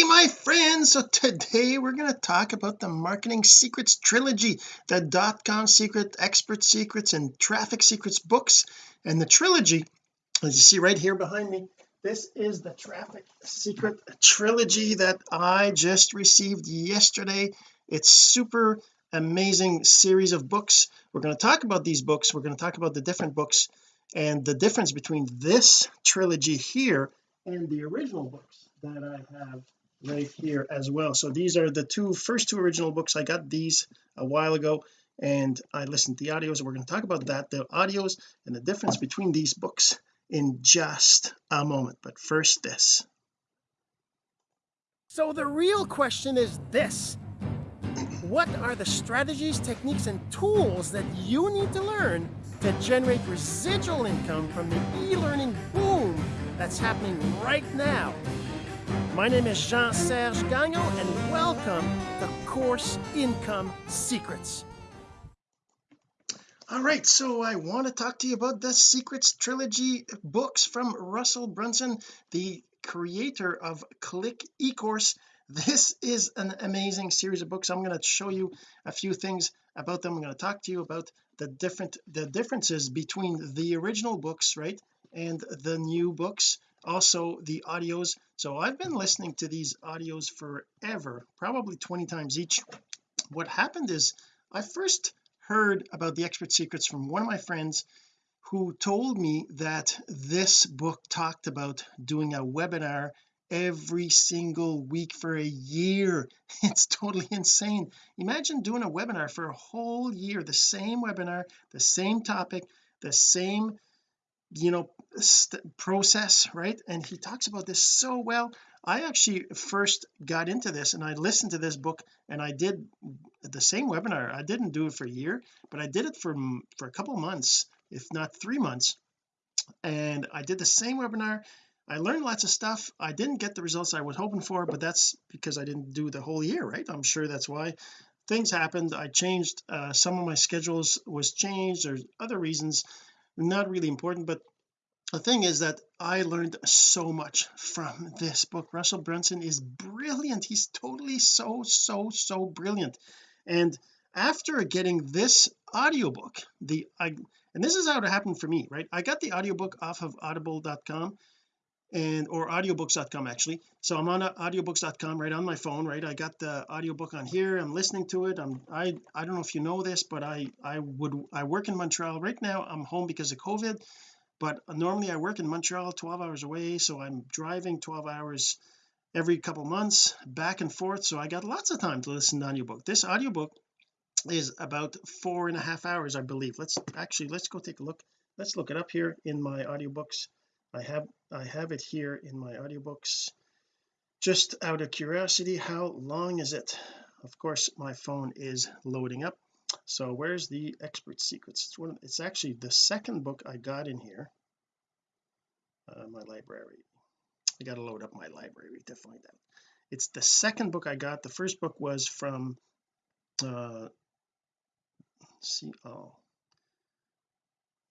hey my friends. So today we're going to talk about the marketing secrets trilogy the dot-com secret expert secrets and traffic secrets books. And the trilogy as you see right here behind me this is the traffic secret trilogy that I just received yesterday. It's super amazing series of books. We're going to talk about these books. We're going to talk about the different books and the difference between this trilogy here and the original books that I have right here as well. So these are the two first two original books. I got these a while ago and I listened to the audios we're going to talk about that the audios and the difference between these books in just a moment. But first this. So the real question is this. What are the strategies techniques and tools that you need to learn to generate residual income from the e-learning boom that's happening right now my name is Jean-Serge Gagnon and welcome to Course Income Secrets. All right so I want to talk to you about the secrets trilogy books from Russell Brunson the creator of click eCourse. This is an amazing series of books. I'm going to show you a few things about them. I'm going to talk to you about the different the differences between the original books right and the new books also the audios. So I've been listening to these audios forever probably 20 times each. What happened is I first heard about the expert secrets from one of my friends who told me that this book talked about doing a webinar every single week for a year. It's totally insane. Imagine doing a webinar for a whole year the same webinar the same topic the same you know process right? And he talks about this so well. I actually first got into this and I listened to this book and I did the same webinar. I didn't do it for a year but I did it for for a couple months if not three months. And I did the same webinar. I learned lots of stuff. I didn't get the results I was hoping for but that's because I didn't do the whole year right? I'm sure that's why things happened. I changed uh, some of my schedules was changed. There's other reasons not really important but the thing is that I learned so much from this book. Russell Brunson is brilliant. He's totally so so so brilliant. And after getting this audiobook the I and this is how it happened for me right? I got the audiobook off of audible.com and or audiobooks.com actually. So I'm on audiobooks.com right on my phone right? I got the audiobook on here. I'm listening to it. I'm I I don't know if you know this but I I would I work in Montreal right now. I'm home because of COVID but normally I work in Montreal 12 hours away so I'm driving 12 hours every couple months back and forth so I got lots of time to listen to audiobook. This audiobook is about four and a half hours I believe. Let's actually let's go take a look. Let's look it up here in my audiobooks. I have I have it here in my audiobooks. Just out of curiosity how long is it? Of course my phone is loading up so where's the expert secrets? It's one it's actually the second book I got in here. Uh, my library. I got to load up my library to find out it's the second book I got. The first book was from uh see oh.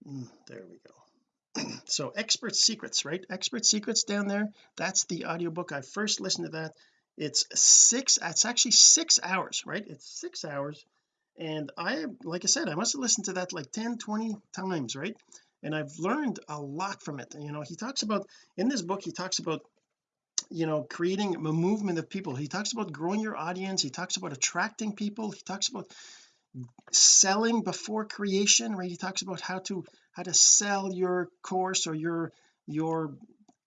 Mm, there we go. So expert secrets right? Expert secrets down there? That's the audiobook. I first listened to that. It's six it's actually six hours right? It's six hours and I like I said I must have listened to that like 10 20 times right? And I've learned a lot from it. You know he talks about in this book he talks about you know creating a movement of people. He talks about growing your audience. He talks about attracting people. He talks about selling before creation right? He talks about how to how to sell your course or your your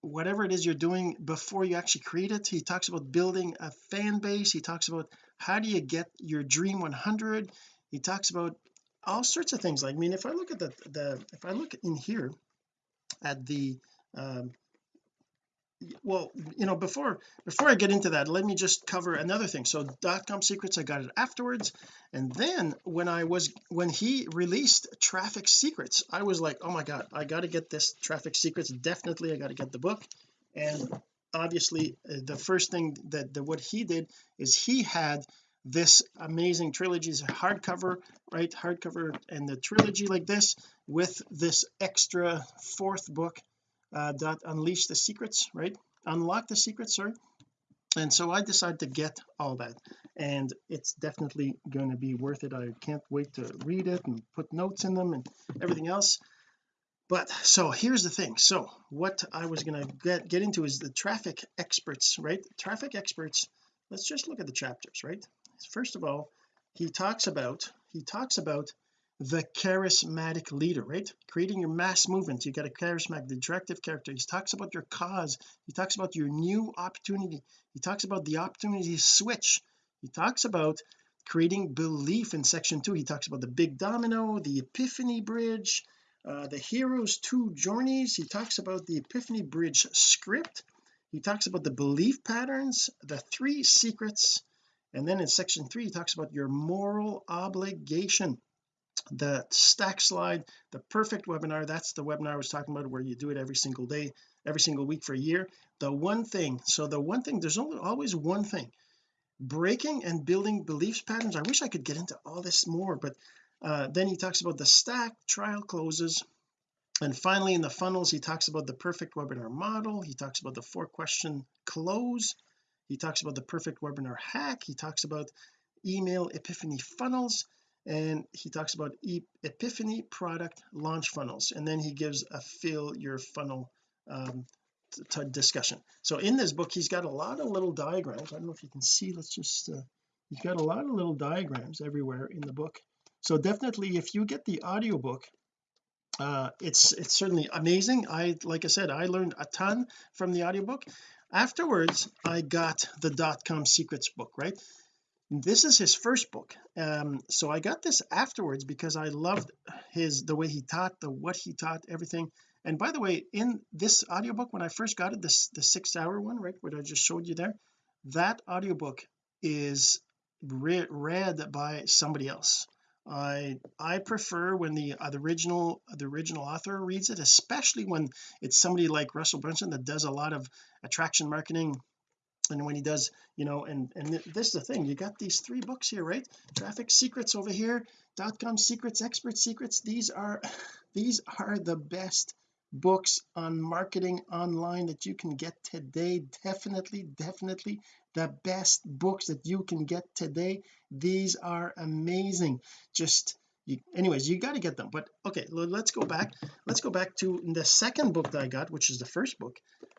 whatever it is you're doing before you actually create it. He talks about building a fan base. He talks about how do you get your dream 100 he talks about all sorts of things. Like I mean if I look at the the if I look in here at the um well you know before before I get into that let me just cover another thing. So dot-com secrets I got it afterwards. And then when I was when he released traffic secrets I was like oh my god I got to get this traffic secrets definitely I got to get the book. And obviously uh, the first thing that the, what he did is he had this amazing trilogies hardcover right hardcover and the trilogy like this with this extra fourth book uh, that unleash the secrets right? Unlock the secrets sorry and so I decided to get all that and it's definitely going to be worth it. I can't wait to read it and put notes in them and everything else but so here's the thing. So what I was going to get get into is the traffic experts right? Traffic experts let's just look at the chapters right? First of all he talks about he talks about the charismatic leader right? Creating your mass movement. You got a charismatic directive character. He talks about your cause. He talks about your new opportunity. He talks about the opportunity switch. He talks about creating belief in section two. He talks about the big domino the epiphany bridge uh, the hero's two journeys he talks about the epiphany bridge script. He talks about the belief patterns the three secrets and then in section three he talks about your moral obligation. The stack slide the perfect webinar that's the webinar I was talking about where you do it every single day every single week for a year. The one thing so the one thing there's only always one thing. Breaking and building beliefs patterns I wish I could get into all this more but uh, then he talks about the stack trial closes. And finally in the funnels he talks about the perfect webinar model. He talks about the four question close. He talks about the perfect webinar hack. He talks about email epiphany funnels. And he talks about e epiphany product launch funnels. And then he gives a fill your funnel um, discussion. So in this book he's got a lot of little diagrams. I don't know if you can see. Let's just uh, he's got a lot of little diagrams everywhere in the book so definitely if you get the audiobook uh it's it's certainly amazing. I like I said I learned a ton from the audiobook. Afterwards I got the dot-com secrets book right? This is his first book. Um so I got this afterwards because I loved his the way he taught the what he taught everything. And by the way in this audiobook when I first got it this the six hour one right what I just showed you there that audiobook is re read by somebody else I I prefer when the uh, the original the original author reads it especially when it's somebody like Russell Brunson that does a lot of attraction marketing and when he does you know and and this is the thing you got these three books here right? Traffic secrets over here dot com secrets expert secrets these are these are the best books on marketing online that you can get today definitely definitely the best books that you can get today. These are amazing. Just you, anyways you got to get them. But okay let's go back. Let's go back to the second book that I got which is the first book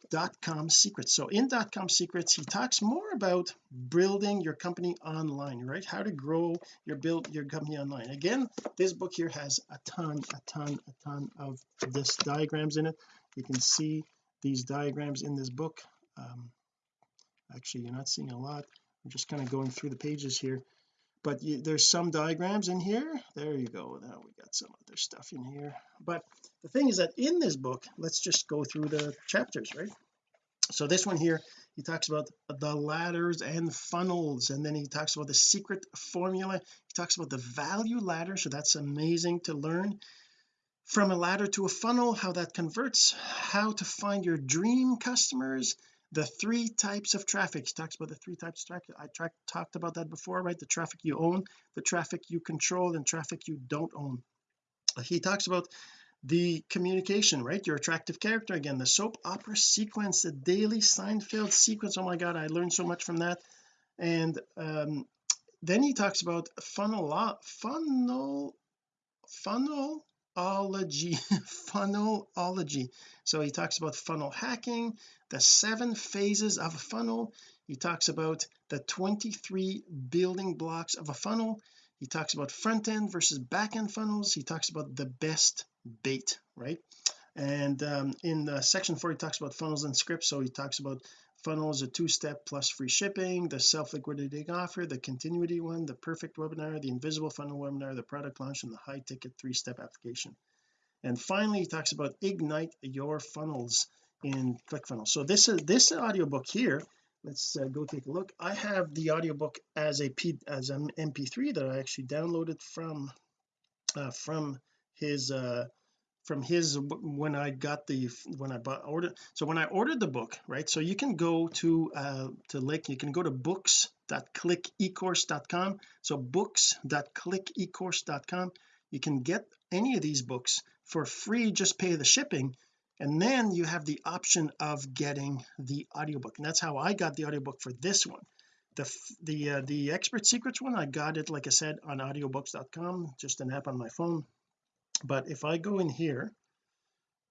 dot com secrets. So in dot com secrets he talks more about building your company online right? How to grow your build your company online. Again this book here has a ton a ton a ton of this diagrams in it. You can see these diagrams in this book. Um, actually you're not seeing a lot. I'm just kind of going through the pages here. But you, there's some diagrams in here. There you go. Now we got some other stuff in here. But the thing is that in this book let's just go through the chapters right? So this one here he talks about the ladders and funnels and then he talks about the secret formula. He talks about the value ladder so that's amazing to learn. From a ladder to a funnel how that converts how to find your dream customers the three types of traffic he talks about the three types of traffic I tra talked about that before right? The traffic you own the traffic you control and traffic you don't own. He talks about the communication right? Your attractive character again the soap opera sequence the daily Seinfeld sequence. Oh my god I learned so much from that. And um, then he talks about funnel funnel funnel funnelology funnelology. So he talks about funnel hacking the seven phases of a funnel. He talks about the 23 building blocks of a funnel. He talks about front end versus back end funnels. He talks about the best bait right? And um, in the section four he talks about funnels and scripts. So he talks about funnels a two-step plus free shipping the self-liquidating offer the continuity one the perfect webinar the invisible funnel webinar the product launch and the high ticket three-step application. And finally he talks about ignite your funnels in ClickFunnels. So this is this audiobook here let's uh, go take a look. I have the audiobook as a P as an mp3 that I actually downloaded from uh, from his uh from his when I got the when I bought ordered so when I ordered the book right so you can go to uh to link you can go to books.clickecourse.com so books.clickecourse.com you can get any of these books for free just pay the shipping and then you have the option of getting the audiobook and that's how I got the audiobook for this one. The the uh, the expert secrets one I got it like I said on audiobooks.com just an app on my phone but if I go in here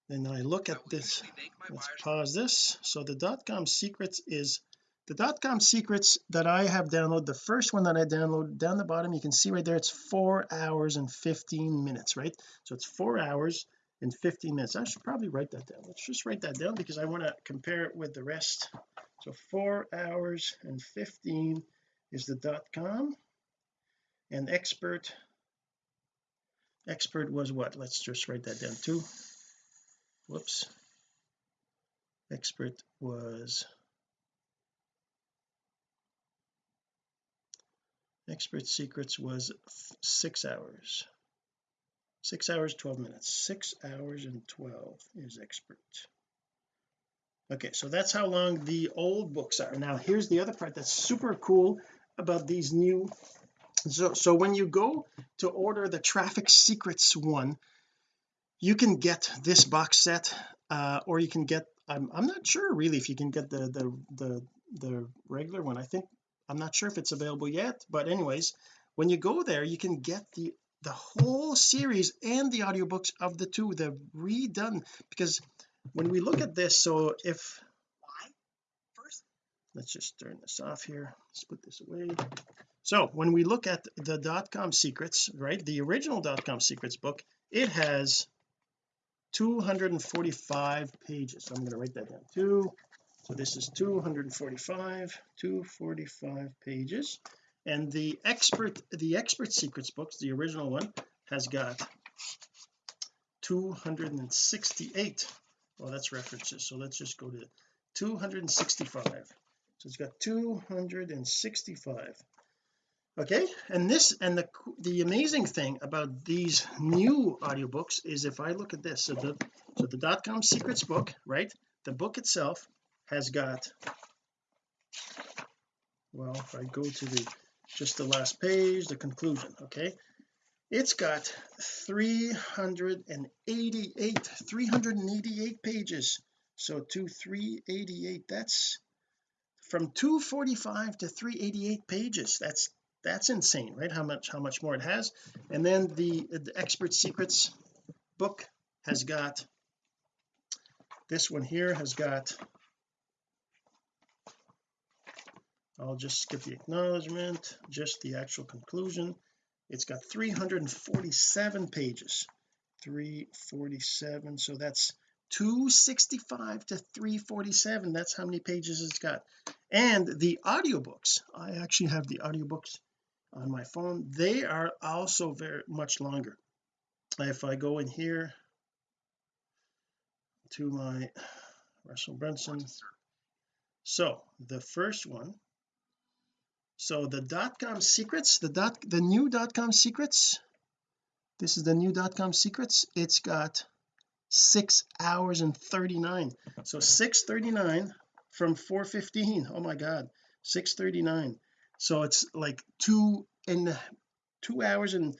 and I look at this let's pause this. So the dot com secrets is the dot com secrets that I have downloaded the first one that I downloaded down the bottom you can see right there it's four hours and 15 minutes right? So it's four hours and 15 minutes. I should probably write that down. Let's just write that down because I want to compare it with the rest. So four hours and 15 is the dot com. And expert expert was what? Let's just write that down too. Whoops. Expert was expert secrets was six hours. Six hours 12 minutes. Six hours and 12 is expert. Okay so that's how long the old books are. Now here's the other part that's super cool about these new so so when you go to order the traffic secrets one you can get this box set uh or you can get I'm, I'm not sure really if you can get the the the the regular one. I think I'm not sure if it's available yet but anyways when you go there you can get the the whole series and the audiobooks of the two the redone because when we look at this so if let's just turn this off here. Let's put this away so when we look at the dot-com secrets right the original dot-com secrets book it has 245 pages. So I'm going to write that down too so this is 245 245 pages. And the expert the expert secrets books the original one has got 268 well that's references so let's just go to 265 so it's got 265 okay and this and the the amazing thing about these new audiobooks is if I look at this so the so the dot-com secrets book right the book itself has got well if I go to the just the last page the conclusion okay? It's got 388 388 pages. So to 388 that's from 245 to 388 pages that's that's insane right? How much how much more it has. And then the, the expert secrets book has got this one here has got I'll just skip the acknowledgement just the actual conclusion. It's got 347 pages. 347 so that's 265 to 347 that's how many pages it's got. And the audiobooks I actually have the audiobooks on my phone. They are also very much longer. If I go in here to my Russell Brunson. So the first one. So the dot-com secrets the dot the new dot-com secrets. This is the new dot-com secrets. It's got six hours and 39 so 639 from 415 oh my god. 639 so it's like two and two hours and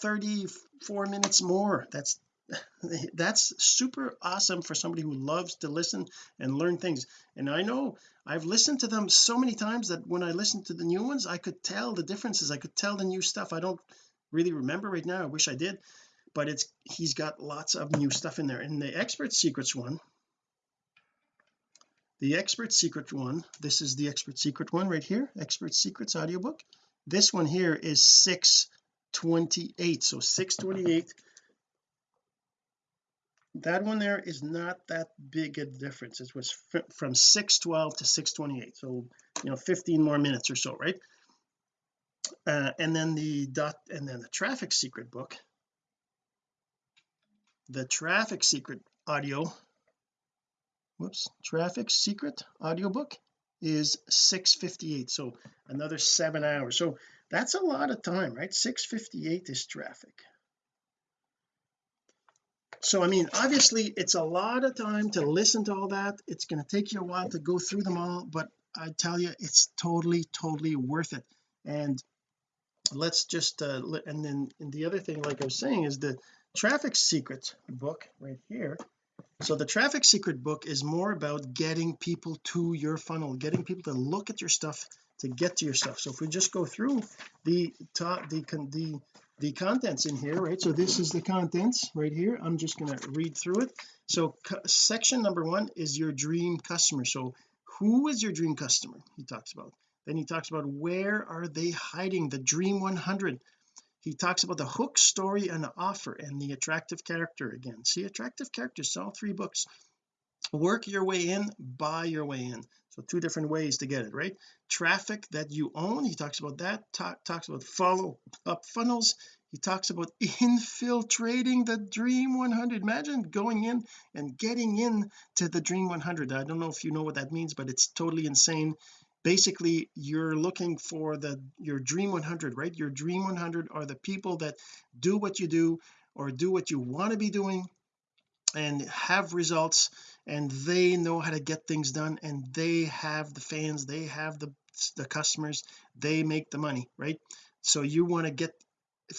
34 minutes more. That's that's super awesome for somebody who loves to listen and learn things. And I know I've listened to them so many times that when I listen to the new ones I could tell the differences. I could tell the new stuff. I don't really remember right now. I wish I did. But it's he's got lots of new stuff in there. And the expert secrets one the expert secret one this is the expert secret one right here expert secrets audiobook. This one here is 628 so 628 that one there is not that big a difference. It was from 612 to 628 so you know 15 more minutes or so right? Uh, and then the dot and then the traffic secret book. The traffic secret audio whoops. Traffic secret audiobook is 658 so another seven hours. So that's a lot of time right? 658 is traffic. So I mean obviously it's a lot of time to listen to all that. It's going to take you a while to go through them all but I tell you it's totally totally worth it. And let's just uh and then and the other thing like I was saying is the traffic secrets book right here so the traffic secret book is more about getting people to your funnel getting people to look at your stuff to get to your stuff. So if we just go through the top the the the contents in here right? So this is the contents right here. I'm just going to read through it. So section number one is your dream customer. So who is your dream customer? He talks about. Then he talks about where are they hiding? The dream 100 he talks about the hook story and the offer and the attractive character again. See attractive characters all three books work your way in buy your way in. So two different ways to get it right? Traffic that you own he talks about that. Talk, talks about follow up funnels. He talks about infiltrating the dream 100 imagine going in and getting in to the dream 100 I don't know if you know what that means but it's totally insane basically you're looking for the your dream 100 right? Your dream 100 are the people that do what you do or do what you want to be doing and have results and they know how to get things done and they have the fans they have the the customers they make the money right? So you want to get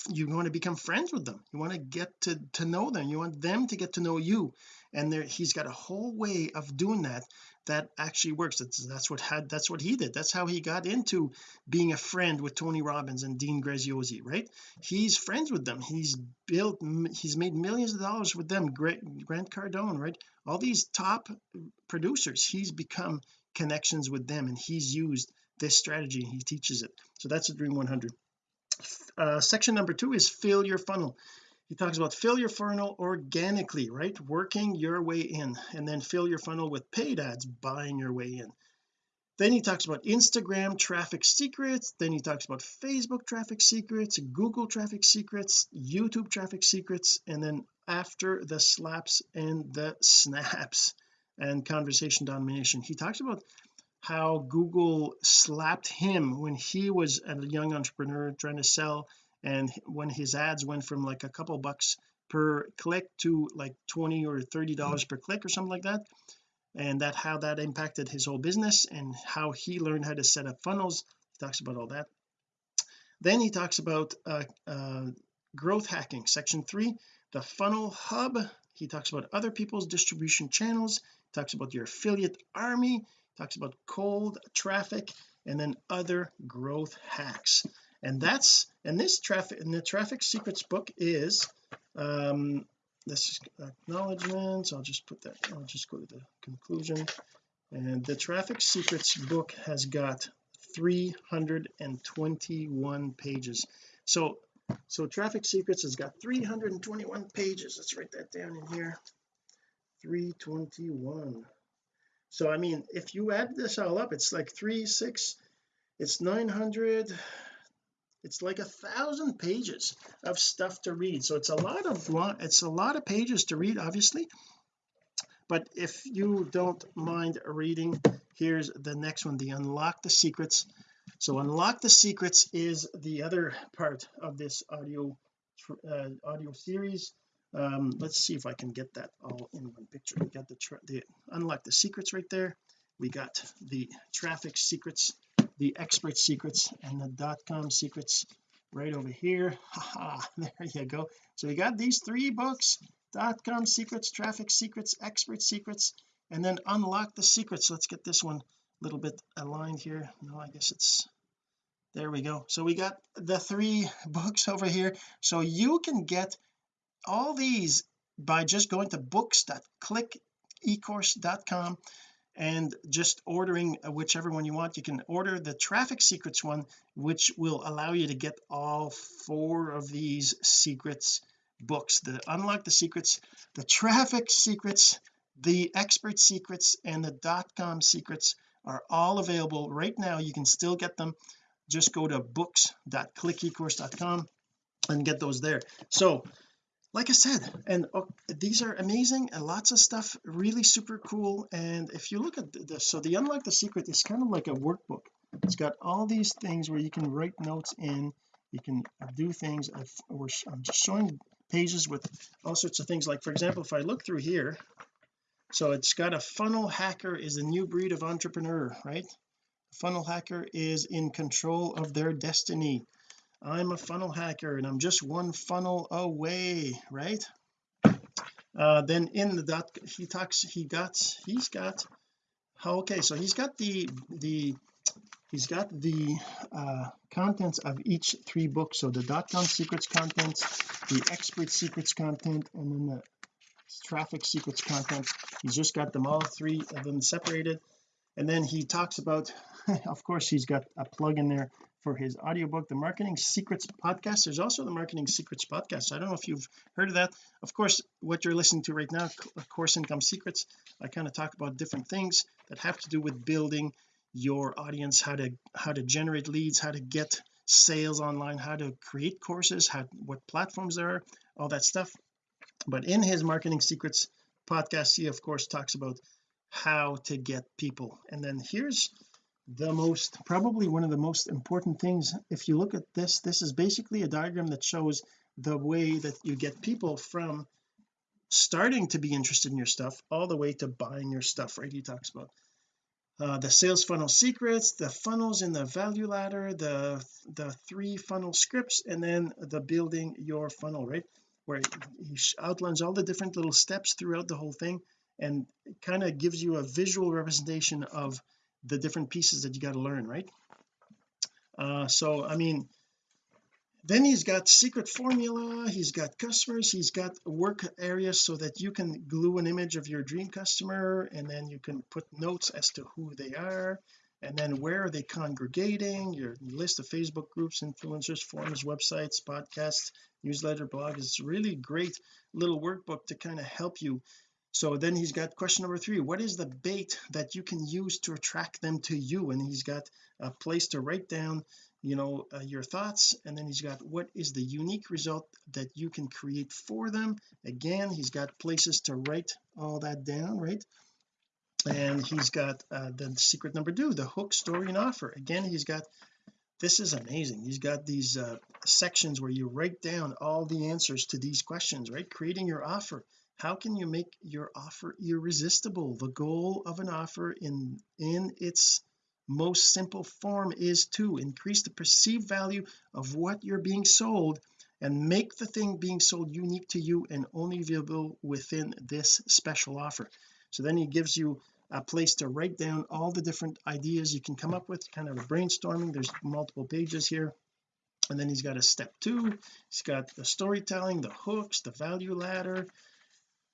you want to become friends with them. You want to get to to know them. You want them to get to know you and there he's got a whole way of doing that that actually works. That's that's what had that's what he did. That's how he got into being a friend with Tony Robbins and Dean Graziosi right? He's friends with them. He's built he's made millions of dollars with them. Grant Cardone right? All these top producers he's become connections with them and he's used this strategy he teaches it. So that's a dream 100 uh, section number two is fill your funnel he talks about fill your funnel organically right? Working your way in and then fill your funnel with paid ads buying your way in. Then he talks about Instagram traffic secrets. Then he talks about Facebook traffic secrets Google traffic secrets YouTube traffic secrets and then after the slaps and the snaps and conversation domination. He talks about how Google slapped him when he was a young entrepreneur trying to sell and when his ads went from like a couple bucks per click to like 20 or 30 dollars per click or something like that and that how that impacted his whole business and how he learned how to set up funnels he talks about all that. Then he talks about uh, uh, growth hacking section three the funnel hub. He talks about other people's distribution channels talks about your affiliate army talks about cold traffic and then other growth hacks and that's and this traffic and the traffic secrets book is um this acknowledgments. I'll just put that I'll just go to the conclusion. And the traffic secrets book has got 321 pages. So so traffic secrets has got 321 pages. Let's write that down in here. 321 so I mean if you add this all up it's like three six it's 900 it's like a thousand pages of stuff to read. So it's a lot of it's a lot of pages to read obviously. But if you don't mind reading here's the next one the unlock the secrets. So unlock the secrets is the other part of this audio uh, audio series. Um let's see if I can get that all in one picture. We got the the unlock the secrets right there. We got the traffic secrets the expert secrets and the dot com secrets right over here. Haha there you go. So we got these three books dot com secrets traffic secrets expert secrets and then unlock the secrets. Let's get this one a little bit aligned here. No I guess it's there we go. So we got the three books over here. So you can get all these by just going to books.clickecourse.com and just ordering whichever one you want. You can order the traffic secrets one which will allow you to get all four of these secrets books the unlock the secrets the traffic secrets the expert secrets and the dot com secrets are all available right now. You can still get them. Just go to books.clickecourse.com and get those there. So like I said and uh, these are amazing and lots of stuff really super cool. And if you look at this so the unlock the secret is kind of like a workbook. It's got all these things where you can write notes in. You can do things. I've, I'm just showing pages with all sorts of things. Like for example if I look through here so it's got a funnel hacker is a new breed of entrepreneur right? Funnel hacker is in control of their destiny I'm a funnel hacker and I'm just one funnel away right? Uh, then in the dot he talks he got he's got okay so he's got the the he's got the uh contents of each three books. So the dot-com secrets content the expert secrets content and then the traffic secrets content. He's just got them all three of them separated. And then he talks about of course he's got a plug in there for his audiobook the marketing secrets podcast. There's also the marketing secrets podcast. I don't know if you've heard of that. Of course what you're listening to right now course income secrets I kind of talk about different things that have to do with building your audience how to how to generate leads how to get sales online how to create courses how what platforms there are all that stuff. But in his marketing secrets podcast he of course talks about how to get people. And then here's the most probably one of the most important things if you look at this this is basically a diagram that shows the way that you get people from starting to be interested in your stuff all the way to buying your stuff right? He talks about uh, the sales funnel secrets the funnels in the value ladder the the three funnel scripts and then the building your funnel right? Where he outlines all the different little steps throughout the whole thing and kind of gives you a visual representation of the different pieces that you got to learn right? Uh so I mean then he's got secret formula he's got customers he's got work areas so that you can glue an image of your dream customer and then you can put notes as to who they are and then where are they congregating your list of Facebook groups influencers forums websites podcasts newsletter blog is really great little workbook to kind of help you so then he's got question number three what is the bait that you can use to attract them to you? And he's got a place to write down you know uh, your thoughts. And then he's got what is the unique result that you can create for them? Again he's got places to write all that down right? And he's got uh, the secret number two the hook story and offer. Again he's got this is amazing. He's got these uh, sections where you write down all the answers to these questions right? Creating your offer how can you make your offer irresistible? The goal of an offer in in its most simple form is to increase the perceived value of what you're being sold and make the thing being sold unique to you and only available within this special offer. So then he gives you a place to write down all the different ideas you can come up with kind of brainstorming. There's multiple pages here. And then he's got a step two. He's got the storytelling the hooks the value ladder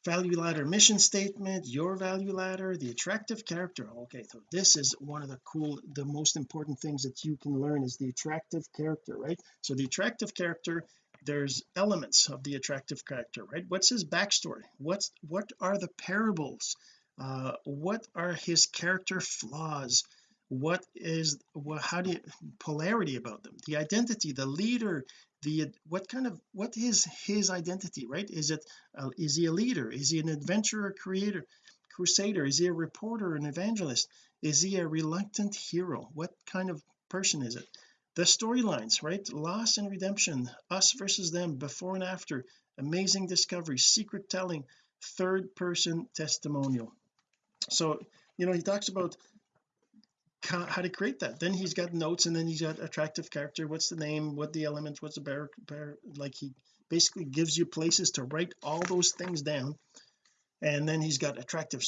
value ladder mission statement your value ladder the attractive character. Okay so this is one of the cool the most important things that you can learn is the attractive character right? So the attractive character there's elements of the attractive character right? What's his backstory? What's what are the parables? Uh what are his character flaws what is what how do you polarity about them? The identity the leader the what kind of what is his identity right? Is it uh, is he a leader? Is he an adventurer creator crusader? Is he a reporter an evangelist? Is he a reluctant hero? What kind of person is it? The storylines right? Loss and redemption us versus them before and after. Amazing discovery secret telling third person testimonial. So you know he talks about how to create that. Then he's got notes and then he's got attractive character. What's the name? What the elements? What's the bear, like he basically gives you places to write all those things down. And then he's got attractive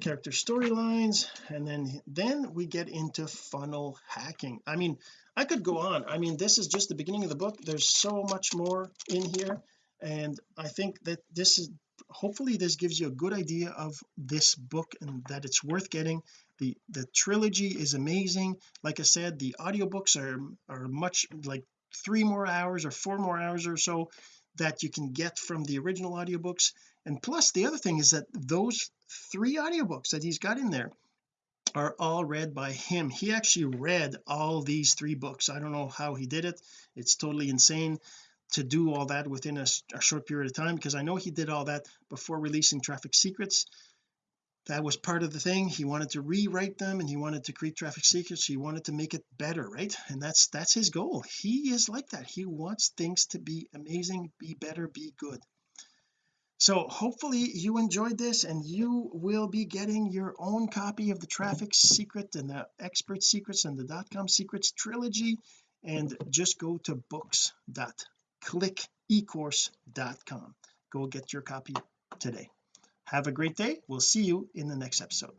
character storylines. And then then we get into funnel hacking. I mean I could go on. I mean this is just the beginning of the book. There's so much more in here. And I think that this is hopefully this gives you a good idea of this book and that it's worth getting. The the trilogy is amazing. Like I said the audiobooks are are much like three more hours or four more hours or so that you can get from the original audiobooks. And plus the other thing is that those three audiobooks that he's got in there are all read by him. He actually read all these three books. I don't know how he did it. It's totally insane to do all that within a, a short period of time because I know he did all that before releasing traffic secrets. That was part of the thing. He wanted to rewrite them and he wanted to create traffic secrets. He wanted to make it better right? And that's that's his goal. He is like that. He wants things to be amazing be better be good. So hopefully you enjoyed this and you will be getting your own copy of the traffic secret and the expert secrets and the dot-com secrets trilogy. And just go to books.clickecourse.com go get your copy today have a great day we'll see you in the next episode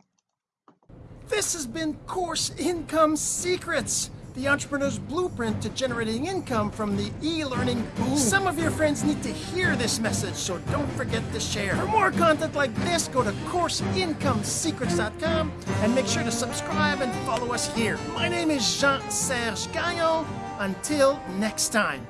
this has been course income secrets the entrepreneur's blueprint to generating income from the e-learning boom. Some of your friends need to hear this message, so don't forget to share. For more content like this, go to CourseIncomeSecrets.com and make sure to subscribe and follow us here. My name is Jean-Serge Gagnon. Until next time.